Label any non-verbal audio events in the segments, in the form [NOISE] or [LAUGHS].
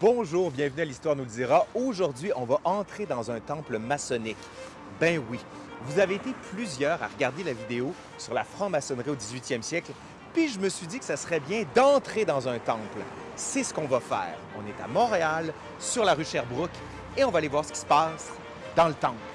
Bonjour, bienvenue à l'Histoire nous le dira. Aujourd'hui, on va entrer dans un temple maçonnique. Ben oui, vous avez été plusieurs à regarder la vidéo sur la franc-maçonnerie au 18e siècle, puis je me suis dit que ça serait bien d'entrer dans un temple. C'est ce qu'on va faire. On est à Montréal, sur la rue Sherbrooke, et on va aller voir ce qui se passe dans le temple.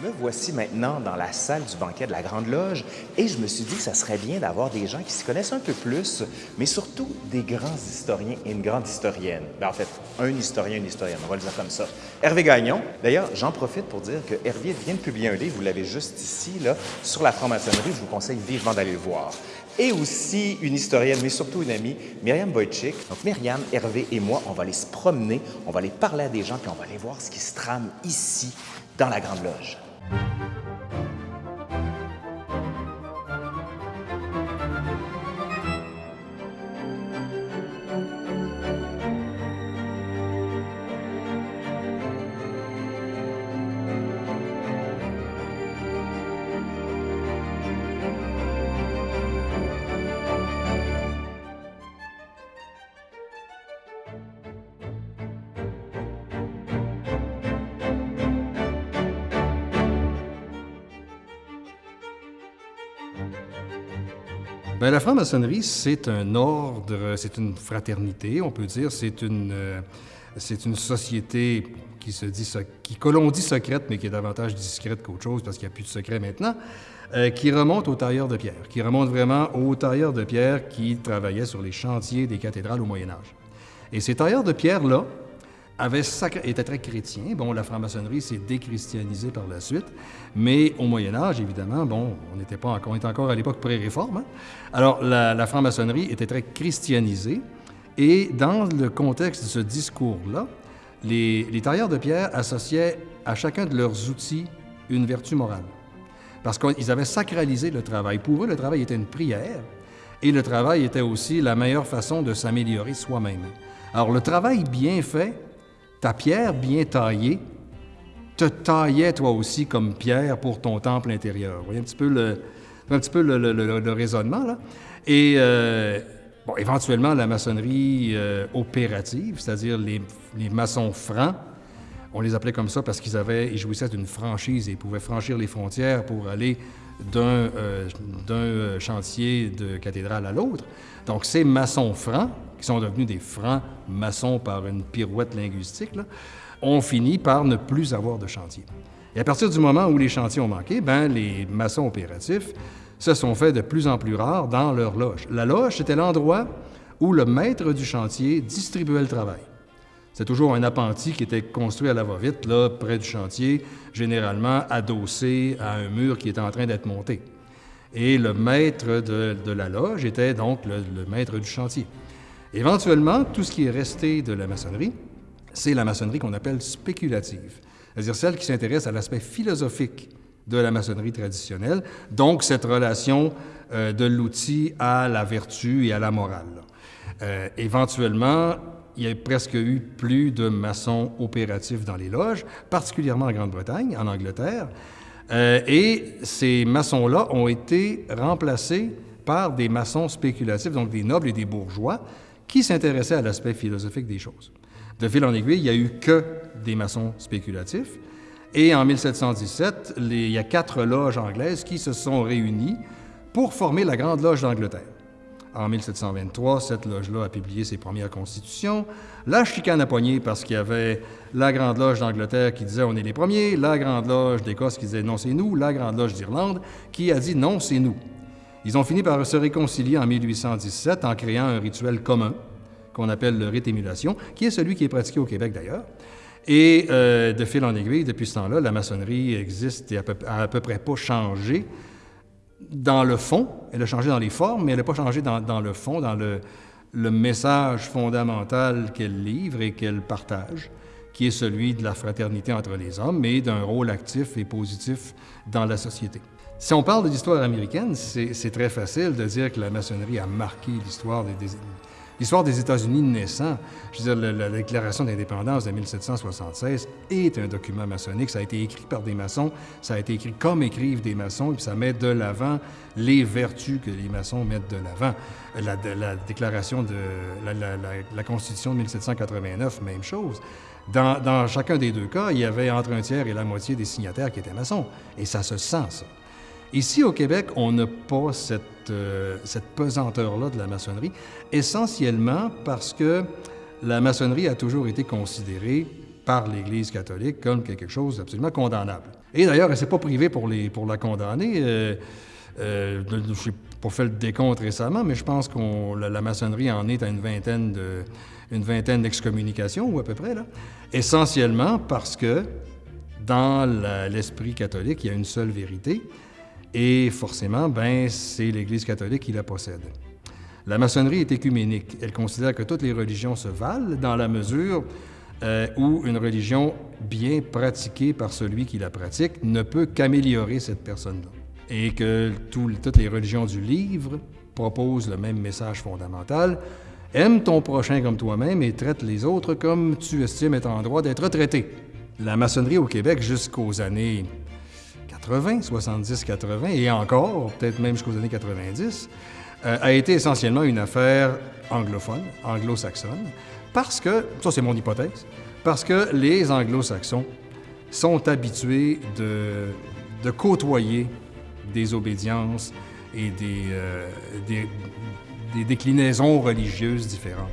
Me voici maintenant dans la salle du banquet de la Grande Loge et je me suis dit que ça serait bien d'avoir des gens qui s'y connaissent un peu plus, mais surtout des grands historiens et une grande historienne. Ben, en fait, un historien, une historienne, on va le dire comme ça. Hervé Gagnon. D'ailleurs, j'en profite pour dire que Hervé vient de publier un livre, vous l'avez juste ici, là, sur la franc-maçonnerie. Je vous conseille vivement d'aller le voir. Et aussi une historienne, mais surtout une amie, Myriam Wojcik. Donc Myriam, Hervé et moi, on va aller se promener, on va aller parler à des gens, puis on va aller voir ce qui se trame ici, dans la Grande Loge. Bien, la franc-maçonnerie, c'est un ordre, c'est une fraternité, on peut dire. C'est une, euh, société qui se dit, qui, que l'on dit secrète, mais qui est davantage discrète qu'autre chose, parce qu'il n'y a plus de secret maintenant, euh, qui remonte aux tailleurs de pierre, qui remonte vraiment aux tailleurs de pierre qui travaillaient sur les chantiers des cathédrales au Moyen Âge. Et ces tailleurs de pierre-là, était très chrétien. Bon, la franc-maçonnerie s'est déchristianisée par la suite, mais au Moyen Âge, évidemment, bon, on n'était pas encore, on était encore à l'époque pré-réforme. Hein. Alors, la, franc-maçonnerie était très christianisée, et dans le contexte de ce discours-là, les tailleurs de pierre associaient à chacun de leurs outils une vertu morale. Parce qu'ils avaient sacralisé le travail. Pour eux, le travail était une prière, et le travail était aussi la meilleure façon de s'améliorer soi-même. Alors, le travail bien fait ta pierre bien taillée te taillait toi aussi comme pierre pour ton temple intérieur. Vous voyez un petit peu le, raisonnement. Et euh, éventuellement, la maçonnerie euh, opérative, c'est-à-dire les, maçons francs, on les appelait comme ça parce qu'ils avaient, ils jouissaient d'une franchise et pouvaient franchir les frontières pour aller d'un euh, chantier de cathédrale à l'autre. Donc, ces maçons francs, qui sont devenus des francs maçons par une pirouette linguistique, là, ont fini par ne plus avoir de chantier. Et à partir du moment où les chantiers ont manqué, ben, les maçons opératifs se sont faits de plus en plus rares dans leur loge. La loge, c'était l'endroit où le maître du chantier distribuait le travail. C'est toujours un appentis qui était construit à la va-vite, là, près du chantier, généralement adossé à un mur qui était en train d'être monté. Et le maître de, la loge était donc le maître du chantier. Éventuellement, tout ce qui est resté de la maçonnerie, c'est la maçonnerie qu'on appelle spéculative, c'est-à-dire celle qui s'intéresse à l'aspect philosophique de la maçonnerie traditionnelle, donc cette relation euh, de l'outil à la vertu et à la morale. Euh, éventuellement, il y a presque eu plus de maçons opératifs dans les loges, particulièrement en Grande-Bretagne, en Angleterre, euh, et ces maçons-là ont été remplacés par des maçons spéculatifs, donc des nobles et des bourgeois, qui s'intéressait à l'aspect philosophique des choses. De fil en aiguille, il n'y a eu que des maçons spéculatifs. Et en 1717, il y a quatre loges anglaises qui se sont réunies pour former la Grande Loge d'Angleterre. En 1723, cette loge-là a publié ses premières constitutions. La chicane a poigné parce qu'il y avait la Grande Loge d'Angleterre qui disait on est les premiers, la Grande Loge d'Écosse qui disait non c'est nous, la Grande Loge d'Irlande qui a dit non c'est nous. Ils ont fini par se réconcilier en 1817 en créant un rituel commun qu'on appelle le rite émulation, qui est celui qui est pratiqué au Québec d'ailleurs. Et euh, de fil en aiguille, depuis ce temps-là, la maçonnerie existe et a à peu près pas changé dans le fond. Elle a changé dans les formes, mais elle n'a pas changé dans, le fond, dans le, message fondamental qu'elle livre et qu'elle partage, qui est celui de la fraternité entre les hommes, mais d'un rôle actif et positif dans la société. Si on parle de l'histoire américaine, c'est très facile de dire que la maçonnerie a marqué l'histoire des, L'histoire des États-Unis naissant, je veux dire, la, la déclaration d'indépendance de 1776 est un document maçonnique. Ça a été écrit par des maçons, ça a été écrit comme écrivent des maçons, et puis ça met de l'avant les vertus que les maçons mettent de l'avant. La, la, déclaration de la, la, Constitution de 1789, même chose. Dans, dans, chacun des deux cas, il y avait entre un tiers et la moitié des signataires qui étaient maçons. Et ça se sent, ça. Ici, au Québec, on n'a pas cette, euh, cette pesanteur-là de la maçonnerie, essentiellement parce que la maçonnerie a toujours été considérée par l'Église catholique comme quelque chose d'absolument condamnable. Et d'ailleurs, elle ne s'est pas privée pour, la condamner. Euh, euh, je n'ai pas fait le décompte récemment, mais je pense que la, maçonnerie en est à une vingtaine une vingtaine d'excommunications, ou à peu près, là. Essentiellement parce que dans l'esprit catholique, il y a une seule vérité, et forcément, ben, c'est l'Église catholique qui la possède. La maçonnerie est écuménique. Elle considère que toutes les religions se valent dans la mesure euh, où une religion bien pratiquée par celui qui la pratique ne peut qu'améliorer cette personne-là. Et que tout, toutes les religions du livre proposent le même message fondamental. Aime ton prochain comme toi-même et traite les autres comme tu estimes être en droit d'être traité. La maçonnerie au Québec jusqu'aux années 80, 70, 80 et encore, peut-être même jusqu'aux années 90, euh, a été essentiellement une affaire anglophone, anglo-saxonne, parce que, ça c'est mon hypothèse, parce que les anglo-saxons sont habitués de, côtoyer des obédiences et des, euh, des, déclinaisons religieuses différentes.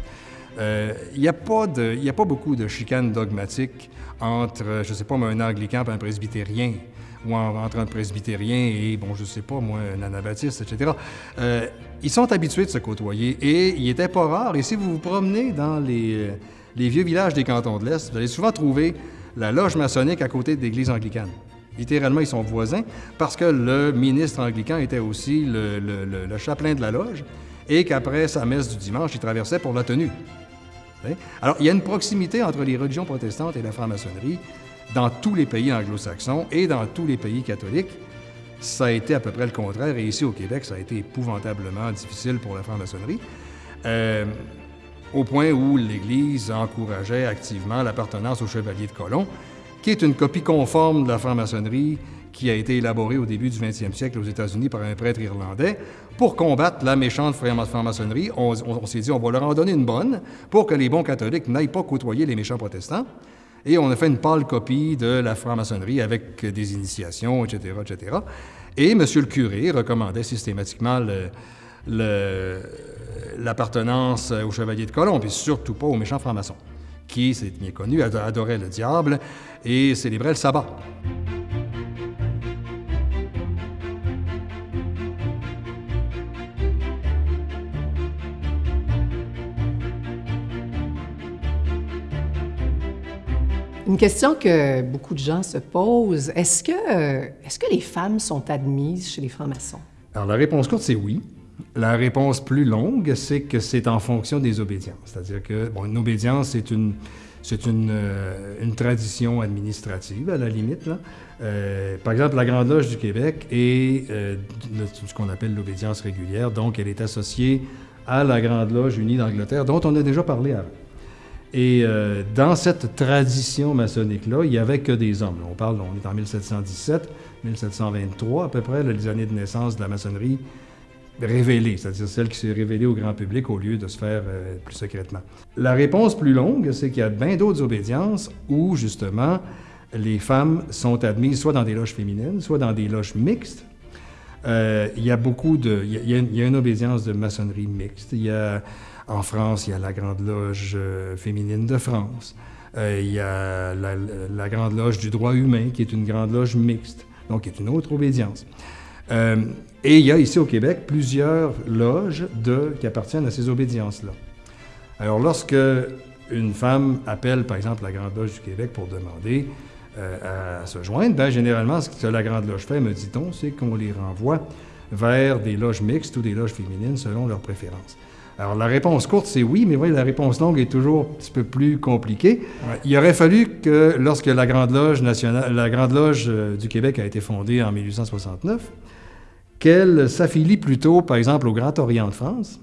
Euh, il n'y a, a, pas beaucoup de chicanes dogmatiques entre, je ne sais pas, un anglican et un presbytérien ou entre un presbytérien et, bon, je sais pas, moi, un anabaptiste, etc. Euh, ils sont habitués de se côtoyer et il était pas rare. Et si vous vous promenez dans les, euh, les vieux villages des cantons de l'Est, vous allez souvent trouver la loge maçonnique à côté de l'église anglicane. Littéralement, ils sont voisins parce que le ministre anglican était aussi le, le, le chapelain de la loge et qu'après sa messe du dimanche, il traversait pour la tenue. Alors, il y a une proximité entre les religions protestantes et la franc-maçonnerie dans tous les pays anglo-saxons et dans tous les pays catholiques, ça a été à peu près le contraire. Et ici au Québec, ça a été épouvantablement difficile pour la franc-maçonnerie, euh, au point où l'Église encourageait activement l'appartenance au Chevalier de Colomb, qui est une copie conforme de la franc-maçonnerie qui a été élaborée au début du 20e siècle aux États-Unis par un prêtre irlandais. Pour combattre la méchante franc-maçonnerie, on, on s'est dit on va leur en donner une bonne pour que les bons catholiques n'aillent pas côtoyer les méchants protestants. Et on a fait une pâle copie de la franc-maçonnerie avec des initiations, etc., etc. Et M. le curé recommandait systématiquement l'appartenance au chevalier de Colomb, puis surtout pas aux méchants francs-maçons, qui, c'est bien connu, adoraient le diable et célébraient le sabbat. Question que beaucoup de gens se posent, est-ce que, les femmes sont admises chez les francs-maçons? Alors la réponse courte, c'est oui. La réponse plus longue, c'est que c'est en fonction des obédiences. C'est-à-dire que, bon, une obédience, c'est une, euh, tradition administrative, à la limite. Euh, par exemple, la Grande Loge du Québec est euh, ce qu'on appelle l'obédience régulière, donc elle est associée à la Grande Loge unie d'Angleterre, dont on a déjà parlé avant. Et euh, dans cette tradition maçonnique-là, il n'y avait que des hommes. On parle, on est en 1717, 1723 à peu près, les années de naissance de la maçonnerie révélée, c'est-à-dire celle qui s'est révélée au grand public au lieu de se faire euh, plus secrètement. La réponse plus longue, c'est qu'il y a bien d'autres obédiences où, justement, les femmes sont admises soit dans des loges féminines, soit dans des loges mixtes. Euh, il y a beaucoup de... Il y y a une obédience de maçonnerie mixte. Il y a en France, il y a la Grande Loge euh, féminine de France. Euh, il y a la, Grande Loge du droit humain, qui est une grande loge mixte, donc qui est une autre obédience. Euh, et il y a ici au Québec plusieurs loges qui appartiennent à ces obédiences-là. Alors, lorsque une femme appelle, par exemple, la Grande Loge du Québec pour demander à se joindre, bien, généralement, ce que la Grande Loge fait, me dit-on, c'est qu'on les renvoie vers des loges mixtes ou des loges féminines selon leurs préférences. Alors, la réponse courte, c'est oui, mais oui, la réponse longue est toujours un petit peu plus compliquée. Il aurait fallu que, lorsque la Grande Loge nationale, la Grande Loge euh, du Québec a été fondée en 1869, qu'elle s'affilie plutôt, par exemple, au Grand Orient de France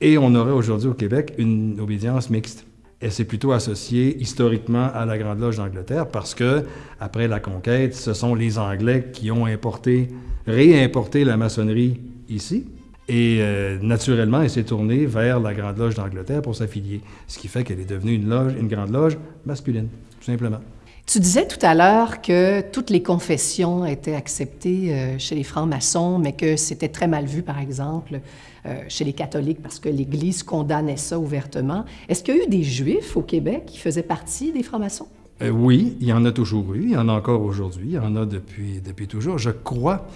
Et on aurait aujourd'hui au Québec une obédience mixte. Et c'est plutôt associé historiquement à la Grande Loge d'Angleterre parce que, après la conquête, ce sont les Anglais qui ont importé, réimporté la maçonnerie ici. Et euh, naturellement, elle s'est tournée vers la Grande Loge d'Angleterre pour s'affilier, ce qui fait qu'elle est devenue une, loge, une grande loge masculine, tout simplement. Tu disais tout à l'heure que toutes les confessions étaient acceptées euh, chez les francs-maçons, mais que c'était très mal vu, par exemple, euh, chez les catholiques, parce que l'Église condamnait ça ouvertement. Est-ce qu'il y a eu des juifs au Québec qui faisaient partie des francs-maçons? oui, il y en a toujours eu, il y en a encore aujourd'hui, il y en a depuis, depuis toujours. Je crois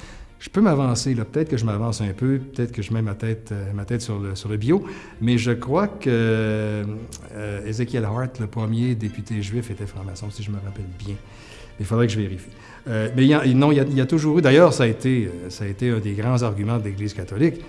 je peux m'avancer. Peut-être que je m'avance un peu, peut-être que je mets ma tête, euh, ma tête sur, le, sur le bio, mais je crois que euh, Ezekiel Hart, le premier député juif, était franc-maçon, si je me rappelle bien. Il faudrait que je vérifie. Euh, mais non, il y, a, toujours eu, d'ailleurs, ça, a été, ça a été un des grands arguments de l'Église catholique.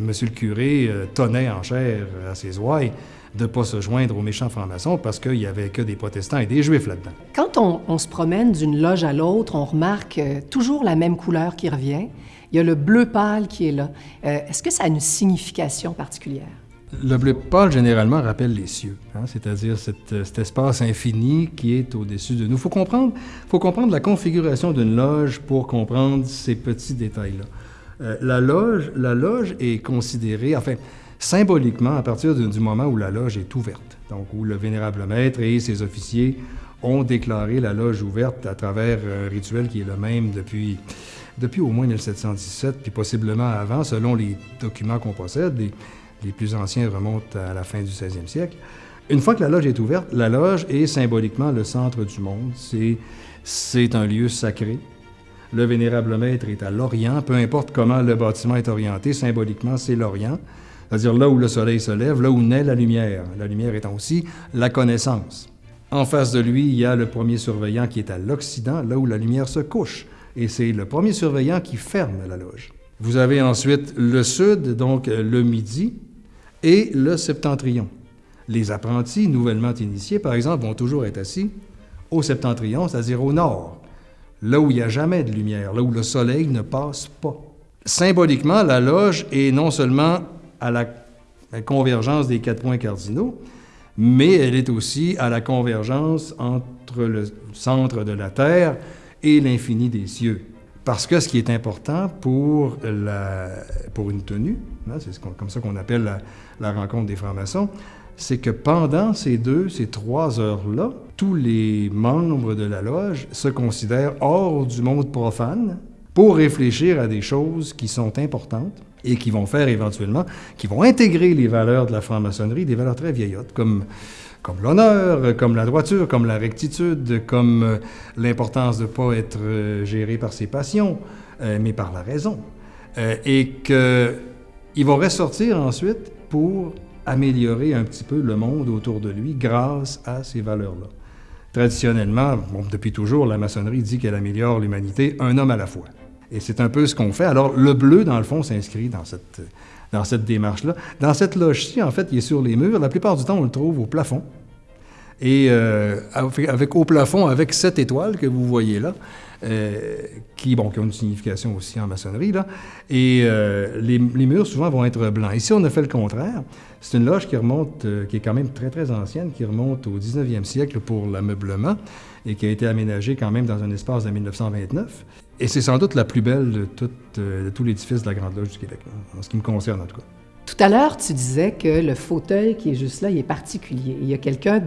Monsieur le curé tonnait en chair à ses ouailles de ne pas se joindre aux méchants francs-maçons parce qu'il n'y avait que des protestants et des juifs là-dedans. Quand on, se promène d'une loge à l'autre, on remarque euh, toujours la même couleur qui revient. Il y a le bleu pâle qui est là. Euh, est-ce que ça a une signification particulière? Le bleu pâle, généralement, rappelle les cieux, hein, c'est-à-dire euh, cet, espace infini qui est au-dessus de nous. Il faut comprendre, faut comprendre la configuration d'une loge pour comprendre ces petits détails-là. la, loge, la loge est considérée, enfin, symboliquement à partir du moment où la loge est ouverte, donc où le vénérable maître et ses officiers ont déclaré la loge ouverte à travers un rituel qui est le même depuis, depuis au moins 1717, puis possiblement avant, selon les documents qu'on possède. Les, les plus anciens remontent à la fin du 16e siècle. Une fois que la loge est ouverte, la loge est symboliquement le centre du monde. C'est un lieu sacré. Le vénérable maître est à l'Orient, peu importe comment le bâtiment est orienté, symboliquement, c'est l'Orient c'est-à-dire là où le soleil se lève, là où naît la lumière, la lumière étant aussi la connaissance. En face de lui, il y a le premier surveillant qui est à l'Occident, là où la lumière se couche, et c'est le premier surveillant qui ferme la loge. Vous avez ensuite le sud, donc le midi, et le septentrion. Les apprentis nouvellement initiés, par exemple, vont toujours être assis au septentrion, c'est-à-dire au nord, là où il n'y a jamais de lumière, là où le soleil ne passe pas. Symboliquement, la loge est non seulement à la, convergence des quatre points cardinaux, mais elle est aussi à la convergence entre le centre de la Terre et l'infini des cieux. Parce que ce qui est important pour, la, pour une tenue, hein, c'est comme ça qu'on appelle la, la, rencontre des francs-maçons, c'est que pendant ces deux, ces trois heures-là, tous les membres de la loge se considèrent hors du monde profane pour réfléchir à des choses qui sont importantes et qui vont faire éventuellement, qui vont intégrer les valeurs de la franc-maçonnerie, des valeurs très vieillottes, comme, comme l'honneur, comme la droiture, comme la rectitude, comme euh, l'importance de ne pas être euh, géré par ses passions, euh, mais par la raison. et qu'ils vont ressortir ensuite pour améliorer un petit peu le monde autour de lui grâce à ces valeurs-là. Traditionnellement, depuis toujours, la maçonnerie dit qu'elle améliore l'humanité un homme à la fois. Et c'est un peu ce qu'on fait. Alors, le bleu, dans le fond, s'inscrit dans cette, dans cette démarche-là. Dans cette loge-ci, en fait, il est sur les murs. La plupart du temps, on le trouve au plafond. Et euh, avec au plafond, avec cette étoile que vous voyez là, euh, qui, bon, qui a une signification aussi en maçonnerie, là. Et euh, les, les, murs, souvent, vont être blancs. Ici, on a fait le contraire. C'est une loge qui remonte, qui est quand même très, très ancienne, qui remonte au 19e siècle pour l'ameublement et qui a été aménagée quand même dans un espace de 1929. Et c'est sans doute la plus belle de, tout, euh, de tout l'édifice de la Grande Loge du Québec, en ce qui me concerne en tout cas. Tout à l'heure, tu disais que le fauteuil qui est juste là, il est particulier. Il y a quelqu'un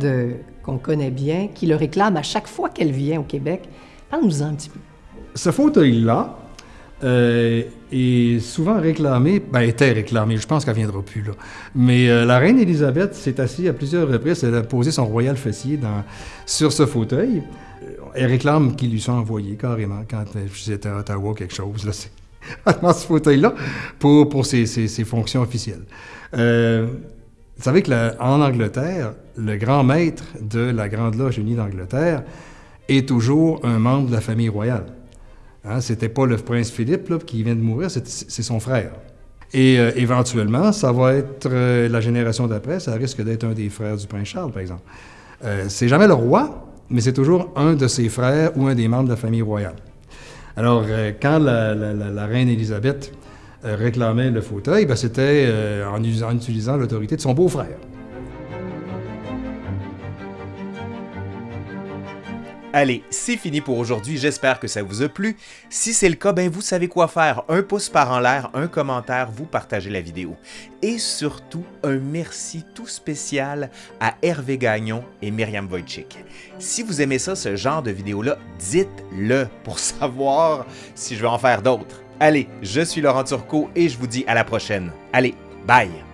qu'on connaît bien qui le réclame à chaque fois qu'elle vient au Québec. Parle-nous-en un petit peu. Ce fauteuil-là euh, est souvent réclamé, ben était réclamé, je pense qu'elle viendra plus là. Mais euh, la reine Élisabeth s'est assise à plusieurs reprises, elle a posé son royal fessier sur ce fauteuil elle réclame qu'ils lui sont envoyés carrément quand j'étais à Ottawa, quelque chose, là, [LAUGHS] dans ce fauteuil-là, pour, ses, fonctions officielles. Euh, vous savez qu'en Angleterre, le grand maître de la Grande Loge unie d'Angleterre est toujours un membre de la famille royale. Hein, c'était pas le prince Philippe qui vient de mourir, c'est son frère. Et euh, éventuellement, ça va être euh, la génération d'après, ça risque d'être un des frères du prince Charles, par exemple. c'est jamais le roi, mais c'est toujours un de ses frères ou un des membres de la famille royale. Alors, euh, quand la, reine Élisabeth réclamait le fauteuil, ben, c'était en utilisant l'autorité de son beau-frère. Allez, c'est fini pour aujourd'hui, j'espère que ça vous a plu. Si c'est le cas, ben vous savez quoi faire. Un pouce par en l'air, un commentaire, vous partagez la vidéo. Et surtout, un merci tout spécial à Hervé Gagnon et Myriam Wojcik. Si vous aimez ça, ce genre de vidéo-là, dites-le pour [LAUGHS] savoir si je vais en faire d'autres. Allez, je suis Laurent Turcot et je vous dis à la prochaine. Allez, bye!